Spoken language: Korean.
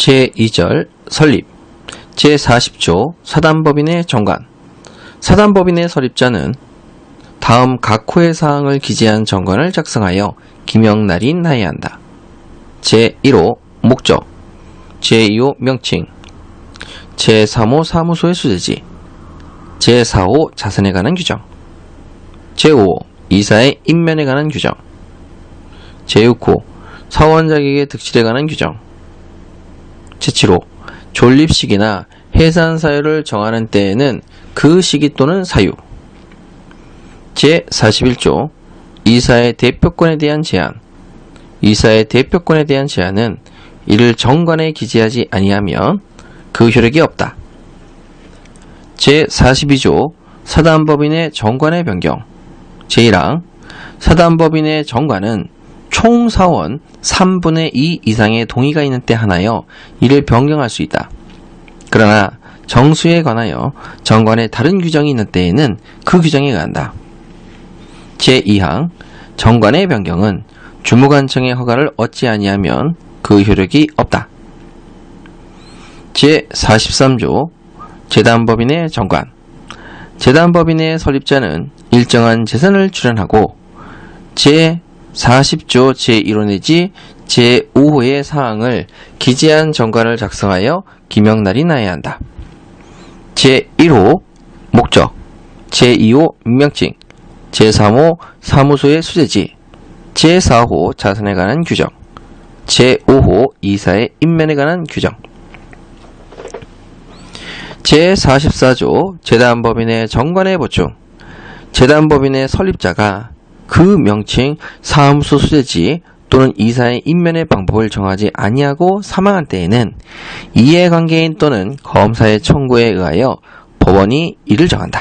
제2절 설립. 제40조 사단법인의 정관. 사단법인의 설립자는 다음 각 호의 사항을 기재한 정관을 작성하여 기명날이 나야 한다. 제1호 목적. 제2호 명칭. 제3호 사무소의 수재지. 제4호 자산에 관한 규정. 제5호 이사의 인면에 관한 규정. 제6호 사원 자격의 득실에 관한 규정 제7호 존립 시기나 해산 사유를 정하는 때에는 그 시기 또는 사유. 제41조 이사의 대표권에 대한 제한 이사의 대표권에 대한 제한은 이를 정관에 기재하지 아니하면 그 효력이 없다. 제42조 사단법인의 정관의 변경. 제1항 사단법인의 정관은 총 사원 3분의 2 이상의 동의가 있는 때 하나여 이를 변경할 수 있다. 그러나 정수에 관하여 정관에 다른 규정이 있는 때에는 그 규정에 의한다. 제2항 정관의 변경은 주무관청의 허가를 얻지 아니하면 그 효력이 없다. 제43조 재단법인의 정관 재단법인의 설립자는 일정한 재산을 출연하고 제 40조 제1호 내지 제5호의 사항을 기재한 정관을 작성하여 기명날이 나야 한다. 제1호 목적 제2호 명칭 제3호 사무소의 수재지 제4호 자산에 관한 규정 제5호 이사의 인면에 관한 규정 제44조 재단법인의 정관의 보충 재단법인의 설립자가 그 명칭 사무소 수재지 또는 이사의 인면의 방법을 정하지 아니하고 사망한 때에는 이해관계인 또는 검사의 청구에 의하여 법원이 이를 정한다.